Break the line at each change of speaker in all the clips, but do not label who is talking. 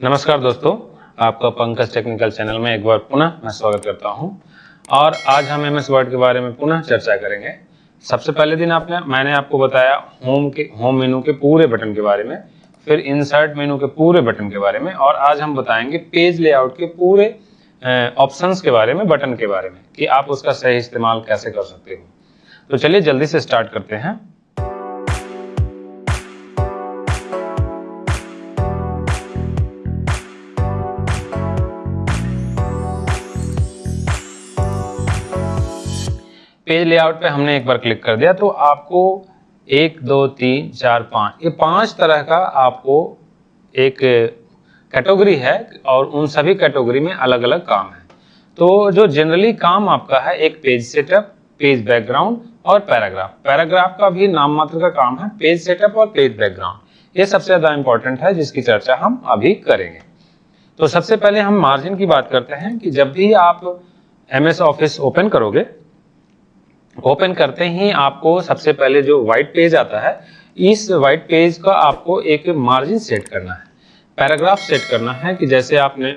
नमस्कार दोस्तों, आपका पंकज टेक्निकल चैनल में एक बार पुनः मैं स्वागत करता हूँ। और आज हम एम एस वर्ड के बारे में पुनः चर्चा करेंगे। सबसे पहले दिन आपने, मैंने आपको बताया होम के होम मेनू के पूरे बटन के बारे में, फिर इंसर्ट मेनू के पूरे बटन के बारे में, और आज हम बताएँगे पेज लेआउट के पूरे ऑप्शन के बारे में बटन के बारे में, कि आप उसका सही इस्तेमाल कैसे कर सकते हो। तो चलिए जल्दी से स्टार्ट करते हैं। पेज लेआउट पे हमने एक बार क्लिक कर दिया तो आपको एक, दो, तीन, चार, पाँच, ये पाँच तरह का आपको एक कैटेगरी है और उन सभी कैटेगरी में अलग अलग काम है। तो जो जनरली काम आपका है, एक पेज सेटअप पेज बैकग्राउंड और पैराग्राफ पैराग्राफ का भी नाम मात्र का काम है पेज सेटअप और पेज बैकग्राउंड ये सबसे ज़्यादा इंपॉर्टेंट है, जिसकी चर्चा हम अभी करेंगे। तो सबसे पहले हम मार्जिन की बात करते हैं कि जब भी आप एम एस ऑफ़िस ओपन करोगे ओपन करते ही आपको सबसे पहले जो व्हाइट पेज आता है, इस व्हाइट पेज का आपको एक मार्जिन सेट करना है। पैराग्राफ सेट करना है कि जैसे आपने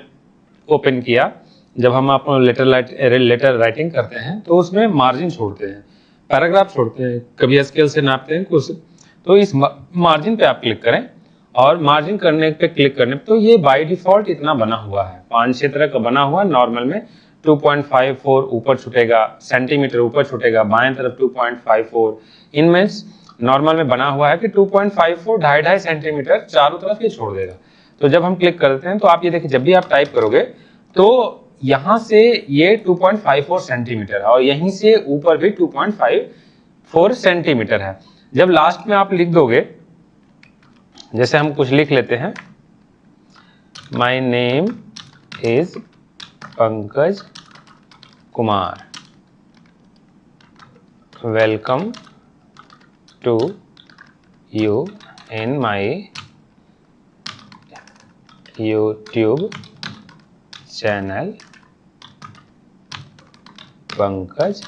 ओपन किया, जब हम आप लेटर लेटर राइटिंग करते हैं तो उसमें मार्जिन छोड़ते हैं। पैराग्राफ छोड़ते हैं, कभी स्केल से नापते हैं, कुछ। तो इस मार्जिन पे आप क्लिक करें और मार्जिन करने पे क्लिक करने पे तो ये बाय डिफ़ॉल्ट इतना बना हुआ है। पाँच छह तरह का बना हुआ नॉर्मल में 2.54 ऊपर छूटेगा सेंटीमीटर ऊपर छूटेगा, बाएँ तरफ़ 2.54 इनमें नॉर्मल में बना हुआ है कि 2.54 ढाई ढाई सेंटीमीटर चारों तरफ़ ये छोड़ देगा। तो जब हम क्लिक करते हैं तो आप ये देखिए, जब भी आप टाइप करोगे तो यहाँ से ये 2.54 सेंटीमीटर है और यहीं से ऊपर भी 2.54 सेंटीमीटर है। जब लास्ट में आप लिख दोगे, जैसे हम कुछ लिख लेते हैं my name is Pankaj Kumar. Welcome to you in my YouTube channel Pankaj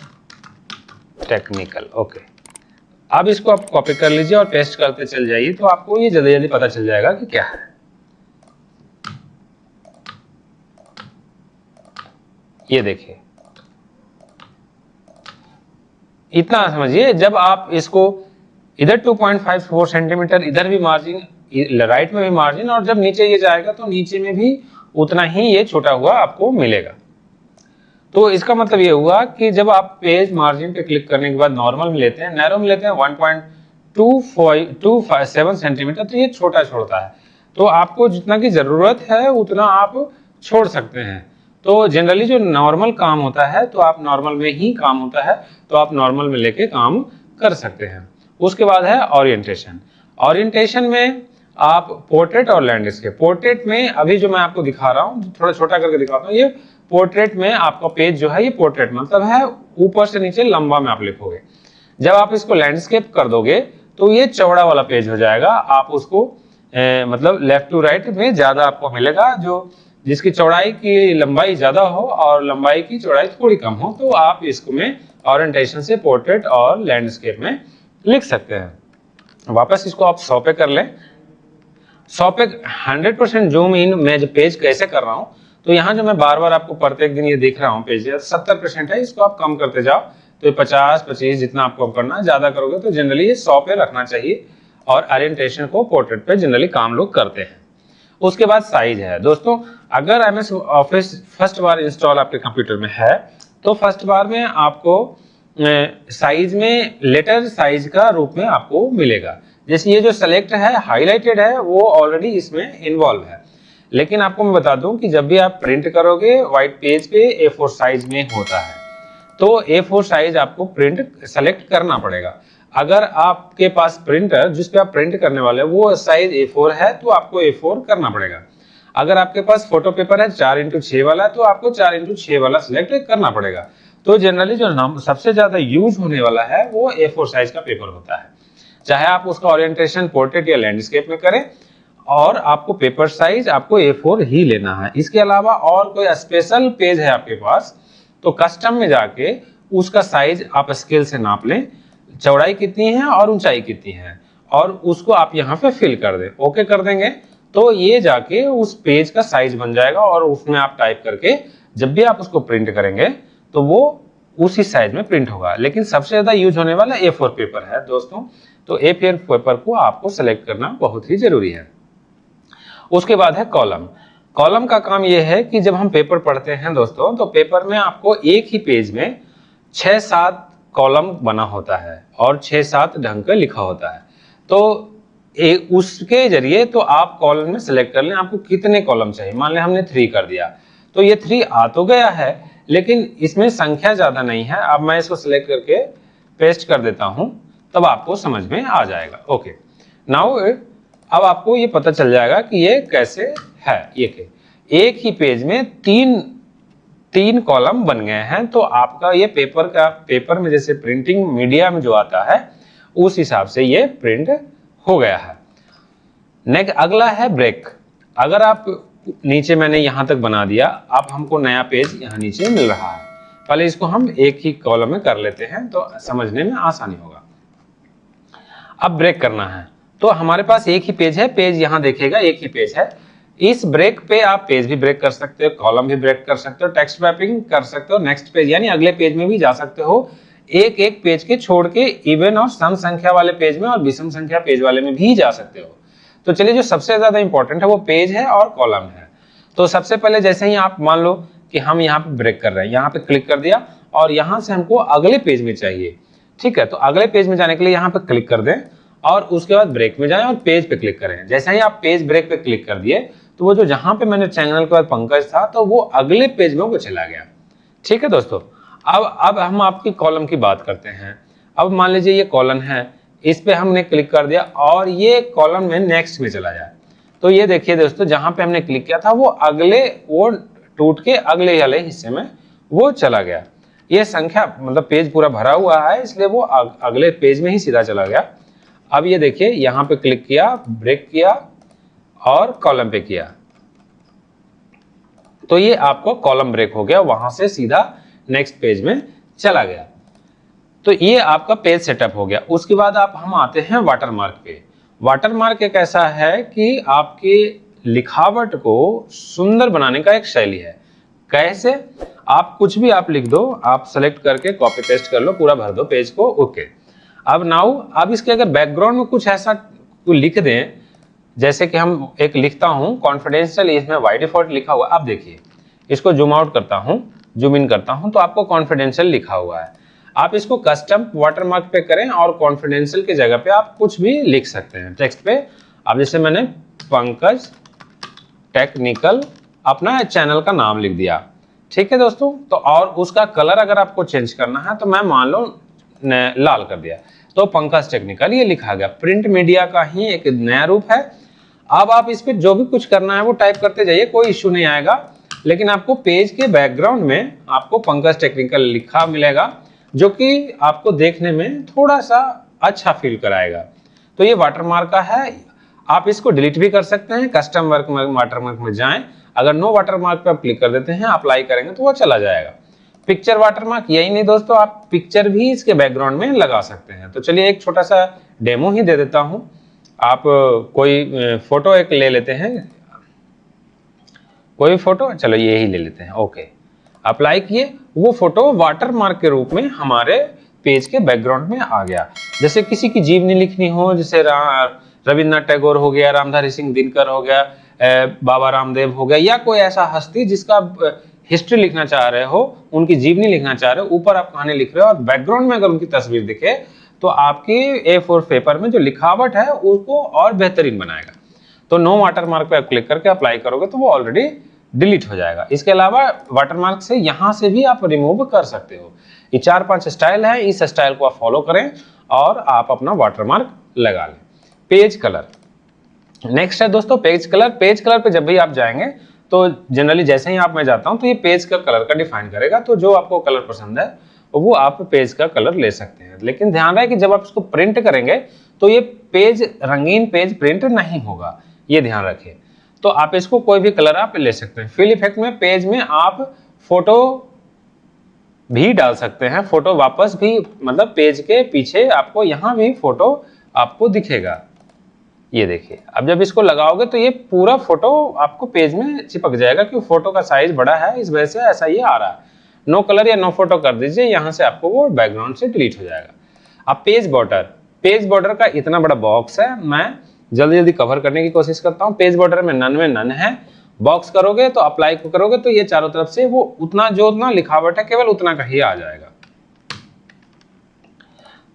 technical okay अब इसको आप कॉपी कर लीजिए और पेस्ट करते चल जाइए तो आपको ये जल्दी जल्दी पता चल जाएगा कि क्या है। ये देखिए। इतना समझिए, जब आप इसको इधर 2.54 सेंटीमीटर इधर भी मार्जिन राइट में भी मार्जिन और जब नीचे ये जाएगा तो नीचे में भी उतना ही ये छोटा हुआ आपको मिलेगा। तो इसका मतलब ये हुआ कि जब आप पेज मार्जिन पे क्लिक करने के बाद नॉर्मल में लेते हैं नैरो में लेते हैं 1.257 सेंटीमीटर तो ये छोटा छोड़ता है। तो आपको जितना की ज़रूरत है, उतना आप छोड़ सकते हैं। तो जनरली जो नॉर्मल काम होता है तो आप नॉर्मल में ही काम होता है तो आप नॉर्मल में लेके काम कर सकते हैं। उसके बाद है ओरिएंटेशन ओरिएंटेशन में आप पोर्ट्रेट और लैंडस्केप पोर्ट्रेट में अभी जो मैं आपको दिखा रहा हूँ थोड़ा छोटा करके दिखाता हूँ ये पोर्ट्रेट में आपका पेज जो है ये पोर्ट्रेट मतलब है ऊपर से नीचे लंबा में आप लिखोगे। जब आप इसको लैंडस्केप कर दोगे तो ये चौड़ा वाला पेज हो जाएगा। आप उसको ए, मतलब लेफ़्ट टू राइट में ज़्यादा आपको मिलेगा जो जिसकी चौड़ाई की लंबाई ज़्यादा हो और लंबाई की चौड़ाई थोड़ी कम हो तो आप इसको में ओरिएंटेशन से पोर्ट्रेट और लैंडस्केप में लिख सकते हैं। वापस इसको आप सौ पे कर लें। सौ पे हंड्रेड परसेंट जूम इन मैं जो पेज कैसे कर रहा हूँ तो यहाँ जो मैं बार बार आपको प्रत्येक दिन ये देख रहा हूँ पेज सत्तर परसेंट है, इसको आप कम करते जाओ तो ये पचास, पच्चीस जितना आपको करना है, ज़्यादा करोगे तो जनरली ये सौ पे रखना चाहिए और ओरिएंटेशन को पोर्ट्रेट पे जनरली काम लोग करते हैं। उसके बाद साइज़ है। दोस्तों, अगर एम एस ऑफ़िस फ़र्स्ट बार इंस्टॉल आपके कंप्यूटर में है तो फ़र्स्ट बार में आपको साइज़ में लेटर साइज़ का रूप में आपको मिलेगा। जैसे ये जो सेलेक्ट है हाईलाइटेड है, वो ऑलरेडी इसमें इन्वॉल्व है। लेकिन आपको मैं बता दूँ कि जब भी आप प्रिंट करोगे व्हाइट पेज पे ए साइज़ में होता है। तो ए साइज़ आपको प्रिंट सेलेक्ट करना पड़ेगा। अगर आपके पास प्रिंटर जिस पे आप प्रिंट करने वाले वो साइज़ ए फोर है तो आपको ए फोर करना पड़ेगा। अगर आपके पास फ़ोटो पेपर है, चार इंटू छह वाला तो आपको चार इंटू छह वाला सिलेक्ट करना पड़ेगा। तो जनरली जो नाम सबसे ज़्यादा यूज़ होने वाला है, वो ए फोर साइज़ का पेपर होता है। चाहे आप उसका ओरिएंटेशन पोर्ट्रेट या लैंडस्केप में करें, और आपको पेपर साइज़ आपको ए फोर ही लेना है। इसके अलावा और कोई स्पेशल पेज है आपके पास तो कस्टम में जाके उसका साइज़ आप स्केल से नाप लें। चौड़ाई कितनी है और ऊंचाई कितनी है, और उसको आप यहाँ पे फिल कर दें। ओके कर देंगे? तो ये जाके उस पेज का साइज़ बन जाएगा और उसमें आप टाइप करके जब भी आप उसको प्रिंट करेंगे तो वो उसी साइज़ में प्रिंट होगा। लेकिन सबसे ज़्यादा यूज़ होने वाला ए फोर पेपर है, दोस्तों। तो ए फोर पेपर को आपको सेलेक्ट करना बहुत ही ज़रूरी है। उसके बाद है कॉलम कॉलम का काम यह है कि जब हम पेपर पढ़ते हैं, दोस्तों तो पेपर में आपको एक ही पेज में छह सात कॉलम बना होता है और छह सात ढंग का लिखा होता है। तो ए, उसके ज़रिए तो आप कॉलम में सेलेक्ट कर लें आपको कितने कॉलम चाहिए? मान लें हमने थ्री कर दिया। तो ये थ्री आ तो गया है लेकिन इसमें संख्या ज़्यादा नहीं है। अब मैं इसको सिलेक्ट करके पेस्ट कर देता हूँ तब आपको समझ में आ जाएगा। ओके नाउ अब आपको ये पता चल जाएगा कि ये कैसे है। ये के एक ही पेज में तीन तीन कॉलम बन गए हैं तो आपका ये पेपर का, पेपर में जैसे प्रिंटिंग मीडिया में जो आता है, उस हिसाब से ये प्रिंट हो गया है। नेक्स्ट अगला है ब्रेक अगर आप नीचे मैंने यहाँ तक बना दिया, अब हमको नया पेज यहाँ नीचे मिल रहा है। पहले इसको हम एक ही कॉलम में कर लेते हैं तो समझने में आसानी होगा। अब ब्रेक करना है। तो हमारे पास एक ही पेज है पेज यहाँ देखेगा, एक ही पेज है। इस ब्रेक पे आप पेज भी ब्रेक कर सकते हो, कॉलम भी ब्रेक कर सकते हो, टेक्स्ट मैपिंग कर सकते हो नेक्स्ट पेज यानी अगले पेज में भी जा सकते हो। एक एक पेज के छोड़ के इवन और सम संख्या वाले पेज में और विषम संख्या पेज वाले में भी जा सकते हो। तो चलिए, जो सबसे ज़्यादा इंपॉर्टेंट है, वो पेज है और कॉलम है। तो सबसे पहले जैसे ही आप मान लो कि हम यहाँ पे ब्रेक कर रहे हैं, यहाँ पे क्लिक कर दिया और यहाँ से हमको अगले पेज में चाहिए, ठीक है? तो अगले पेज में जाने के लिए यहाँ पे क्लिक कर दें और उसके बाद ब्रेक में जाएँ और पेज पे क्लिक करें। जैसे ही आप पेज ब्रेक पे क्लिक कर दिए तो वो जो जहाँ पे मैंने चैनल के बाद पंकज था तो वो अगले पेज में वो चला गया। ठीक है दोस्तों? अब अब हम आपकी कॉलम की बात करते हैं। अब मान लीजिए ये कॉलम है, इस पे हमने क्लिक कर दिया और ये कॉलम में नेक्स्ट में चला जाए तो ये देखिए दोस्तों, जहाँ पे हमने क्लिक किया था, वो अगले, वो टूट के अगले वाले हिस्से में वो चला गया। ये संख्या मतलब पेज पूरा भरा हुआ है, इसलिए वो अगले पेज में ही सीधा चला गया। अब ये देखिए, यहाँ पे क्लिक किया, ब्रेक किया और कॉलम पे किया। तो ये आपको कॉलम ब्रेक हो गया, वहाँ से सीधा नेक्स्ट पेज में चला गया। तो ये आपका पेज सेटअप हो गया। उसके बाद आप, हम आते हैं वाटरमार्क पे। वाटरमार्क एक ऐसा है कि आपके लिखावट को सुंदर बनाने का एक शैली है। कैसे? आप कुछ भी आप लिख दो, आप सेलेक्ट करके कॉपी पेस्ट कर लो, पूरा भर दो, पेज को ओके अब नाउ अब इसके अगर बैकग्राउंड में कुछ ऐसा लिख दें जैसे कि हम एक लिखता हूँ कॉन्फिडेंशियल इसमें वाई डिफ़ॉल्ट लिखा हुआ अब देखिए, इसको जूम आउट करता हूँ जूम इन करता हूँ तो आपको कॉन्फिडेंशियल लिखा हुआ है। आप इसको कस्टम वाटरमार्क पे करें और कॉन्फिडेंशियल की जगह पे आप कुछ भी लिख सकते हैं। टेक्स्ट पे अब जैसे मैंने पंकज टेक्निकल अपना चैनल का नाम लिख दिया। ठीक है दोस्तों? तो और उसका कलर अगर आपको चेंज करना है तो मैं मान लो लाल कर दिया। तो पंकज टेक्निकल ये लिखा गया। प्रिंट मीडिया का ही एक नया रूप है। अब आप इस पर जो भी कुछ करना है वो टाइप करते जाइए, कोई इश्यू नहीं आएगा। लेकिन आपको पेज के बैकग्राउंड में आपको पंकज टेक्निकल लिखा मिलेगा, जो कि आपको देखने में थोड़ा सा अच्छा फील कराएगा। तो ये वाटरमार्क का है। आप इसको डिलीट भी कर सकते हैं कस्टम वर्क वाटरमार्क में जाएँ। अगर नो वाटरमार्क पे आप क्लिक कर देते हैं अप्लाई करेंगे तो वो चला जाएगा। पिक्चर वाटरमार्क यही नहीं दोस्तों, आप पिक्चर भी इसके बैकग्राउंड में लगा सकते हैं। तो चलिए एक छोटा सा डेमो ही दे देता हूँ। आप कोई फ़ोटो एक ले लेते हैं? कोई फ़ोटो? चलो ये ही ले लेते हैं, ओके। अप्लाई किए, वो फ़ोटो वाटरमार्क के रूप में हमारे पेज के बैकग्राउंड में आ गया। जैसे किसी की जीवनी लिखनी हो, जैसे रविन्द्रनाथ टैगोर हो गया, रामधारी सिंह दिनकर हो गया बाबा रामदेव हो गया, या कोई ऐसा हस्ती जिसका हिस्ट्री लिखना चाह रहे हो, उनकी जीवनी लिखना चाह रहे हो, ऊपर आप कहानी लिख रहे हो और बैकग्राउंड में अगर उनकी तस्वीर दिखे तो आपकी ए फोर पेपर में जो लिखावट है, उसको और बेहतरीन बनाएगा। तो नो वाटरमार्क पे आप क्लिक करके अप्लाई करोगे तो वो ऑलरेडी डिलीट हो जाएगा। इसके अलावा वाटरमार्क से यहाँ से भी आप रिमूव कर सकते हो। ये चार पाँच स्टाइल है, इस स्टाइल को आप फॉलो करें और आप अपना वाटरमार्क लगा लें। पेज कलर नेक्स्ट है दोस्तों पेज कलर पेज कलर पे जब भी आप जाएँगे तो जनरली जैसे ही आप, मैं जाता हूँ तो ये पेज का कलर का डिफाइन करेगा। तो जो आपको कलर पसंद है वो आप पेज का कलर ले सकते हैं। लेकिन ध्यान रहे कि जब आप इसको प्रिंट करेंगे तो ये पेज रंगीन पेज प्रिंट नहीं होगा। ये ध्यान रखें तो आप इसको कोई भी कलर आप ले सकते हैं। फिल इफ़ेक्ट में पेज में आप फ़ोटो भी डाल सकते हैं। फ़ोटो वापस भी मतलब पेज के पीछे आपको यहाँ भी फ़ोटो आपको दिखेगा। ये देखिए। अब जब इसको लगाओगे तो ये पूरा फ़ोटो आपको पेज में चिपक जाएगा क्योंकि फ़ोटो का साइज़ बड़ा है। इस वजह से ऐसा ये आ रहा है। नो कलर या नो फ़ोटो कर दीजिए, यहाँ से आपको वो बैकग्राउंड से डिलीट हो जाएगा। अब पेज बॉर्डर पेज बॉर्डर का इतना बड़ा बॉक्स है, मैं जल्दी जल्दी कवर करने की कोशिश करता हूँ। पेज बॉर्डर में नन में नन है। बॉक्स करोगे तो अप्लाई करोगे तो ये चारों तरफ़ से वो उतना जो उतना लिखावट है, केवल उतना का ही आ जाएगा।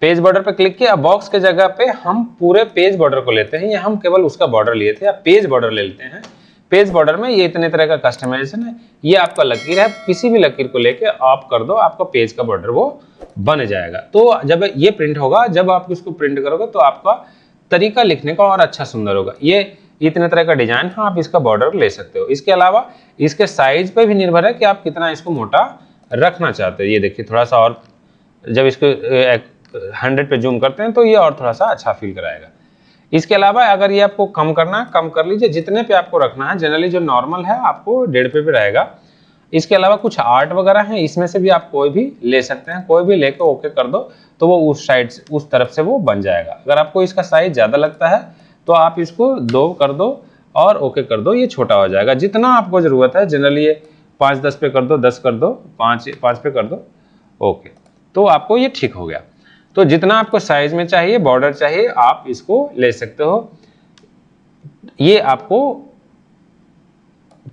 पेज बॉर्डर पर क्लिक किया बॉक्स के जगह पे हम पूरे पेज बॉर्डर को लेते हैं। या हम केवल उसका बॉर्डर लिए थे। या पेज बॉर्डर ले लेते हैं। पेज बॉर्डर में ये इतने तरह का कस्टमाइजेशन है, ये आपका लकीर है, किसी भी लकीर को लेके आप कर दो, आपका पेज का बॉर्डर वो बन जाएगा। तो जब ये प्रिंट होगा, जब आप इसको प्रिंट करोगे तो आपका तरीका लिखने का और अच्छा सुंदर होगा। ये इतने तरह का डिज़ाइन है, आप इसका बॉर्डर ले सकते हो। इसके अलावा इसके साइज़ पे भी निर्भर है कि आप कितना इसको मोटा रखना चाहते हो। ये देखिए, थोड़ा सा और जब इसको हंड्रेड पे जूम करते हैं तो ये और थोड़ा सा अच्छा फील कराएगा। इसके अलावा अगर ये आपको कम करना है, कम कर लीजिए। जितने पे आपको रखना है जनरली जो नॉर्मल है, आपको डेढ़ पे भी रहेगा। इसके अलावा कुछ आर्ट वगैरह है, इसमें से भी आप कोई भी ले सकते हैं। कोई भी लेकर ओके कर दो तो वो उस साइड उस तरफ़ से वो बन जाएगा। अगर आपको इसका साइज़ ज़्यादा लगता है तो आप इसको दो कर दो और ओके कर दो, ये छोटा हो जाएगा। जितना आपको ज़रूरत है जनरली ये पाँच दस पे कर दो, दस कर दो, पाँच पाँच पे कर दो ओके तो आपको ये ठीक हो गया। तो जितना आपको साइज़ में चाहिए बॉर्डर चाहिए, आप इसको ले सकते हो। ये आपको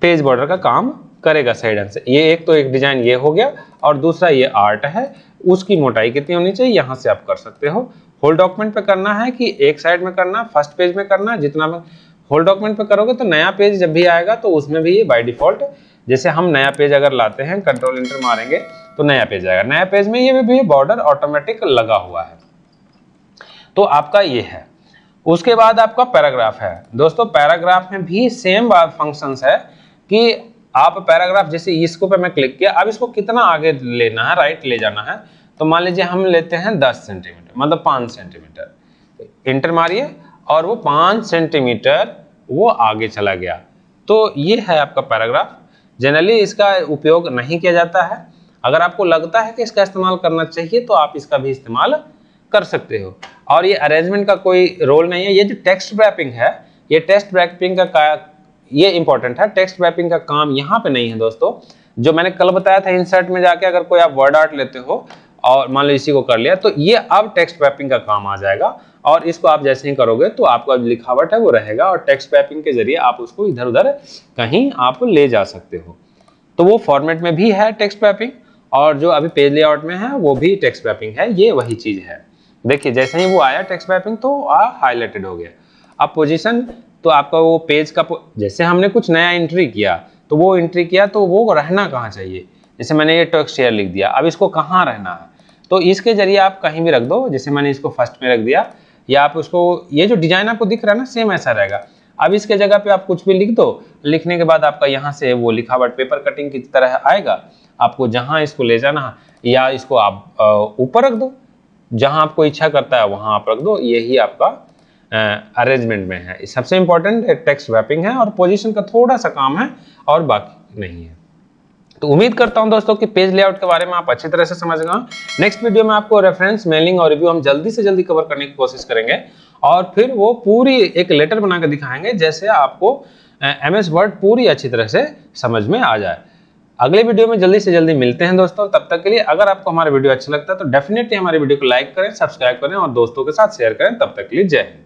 पेज बॉर्डर का काम करेगा साइड से। ये एक तो एक डिज़ाइन ये हो गया और दूसरा ये आर्ट है। उसकी मोटाई कितनी होनी चाहिए, यहाँ से आप कर सकते हो। होल डॉक्यूमेंट पे करना है कि एक साइड में करना फ़र्स्ट पेज में करना, जितना होल डॉक्यूमेंट पे करोगे तो नया पेज जब भी आएगा तो उसमें भी ये बाय डिफ़ॉल्ट जैसे हम नया पेज अगर लाते हैं कंट्रोल इंटर मारेंगे तो नया पेज आएगा। नया पेज में ये भी बॉर्डर ऑटोमेटिक लगा हुआ है। तो आपका ये है। उसके बाद आपका पैराग्राफ है। दोस्तों पैराग्राफ में भी सेम फ़ंक्शंस है कि आप पैराग्राफ जैसे इसको पे मैं क्लिक किया, अब इसको कितना आगे लेना है राइट ले जाना है तो मान लीजिए हम लेते हैं 10 सेंटीमीटर मतलब 5 सेंटीमीटर इंटर मारिए, और वो 5 सेंटीमीटर वो आगे चला गया। तो ये है आपका पैराग्राफ जनरली इसका उपयोग नहीं किया जाता है। अगर आपको लगता है कि इसका इस्तेमाल करना चाहिए तो आप इसका भी इस्तेमाल कर सकते हो। और ये अरेंजमेंट का कोई रोल नहीं है। ये जो टेक्स्ट रैपिंग है ये टेक्स्ट रैपिंग का, का ये इंपॉर्टेंट है। टेक्स्ट रैपिंग का काम यहाँ पे नहीं है दोस्तों। जो मैंने कल बताया था इंसर्ट में जाके अगर कोई आप वर्ड आर्ट लेते हो और मान लो इसी को कर लिया तो ये अब टेक्स्ट पैपिंग का काम आ जाएगा। और इसको आप जैसे ही करोगे तो आपका लिखावट है वो रहेगा और टेक्स्ट पैपिंग के ज़रिए आप उसको इधर उधर कहीं आप ले जा सकते हो। तो वो फॉर्मेट में भी है टेक्स्ट पैपिंग और जो अभी पेज लेआउट में है, वो भी टेक्स्ट पैपिंग है, ये वही चीज़ है। देखिए, जैसे ही वो आया टेक्स्ट पैपिंग तो हाईलाइटेड हो गया। अब पोजीशन तो आपका वो पेज का जैसे हमने कुछ नया एंट्री किया तो वो एंट्री किया तो वो रहना कहाँ चाहिए? जैसे मैंने ये टेक्स्ट शेयर लिख दिया, अब इसको कहाँ रहना है? तो इसके ज़रिए आप कहीं भी रख दो, जैसे मैंने इसको फ़र्स्ट में रख दिया, या आप उसको, ये जो डिज़ाइन आपको दिख रहा है ना सेम ऐसा रहेगा। अब इसके जगह पे आप कुछ भी लिख दो, लिखने के बाद आपका यहाँ से वो लिखावट पेपर कटिंग की तरह आएगा। आपको जहाँ इसको ले जाना या इसको आप ऊपर रख दो। जहाँ आपको इच्छा करता है, वहाँ आप रख दो। यही आपका अरेंजमेंट में है। सबसे इम्पोर्टेंट टेक्स्ट वैपिंग है और पोजीशन का थोड़ा सा काम है और बाकी नहीं है। तो उम्मीद करता हूँ दोस्तों कि पेज लेआउट के बारे में आप अच्छी तरह से समझ गए नेक्स्ट वीडियो में आपको रेफरेंस मेलिंग और रिव्यू हम जल्दी से जल्दी कवर करने की कोशिश करेंगे। और फिर वो पूरी एक लेटर बनाकर दिखाएँगे, जैसे आपको एम एस वर्ड पूरी अच्छी तरह से समझ में आ जाए। अगले वीडियो में जल्दी से जल्दी मिलते हैं दोस्तों। तब तक के लिए अगर आपको हमारा वीडियो अच्छा लगता है तो डेफिनेटली हमारे वीडियो को लाइक करें सब्सक्राइब करें और दोस्तों के साथ शेयर करें। तब तक के लिए जय हिंद।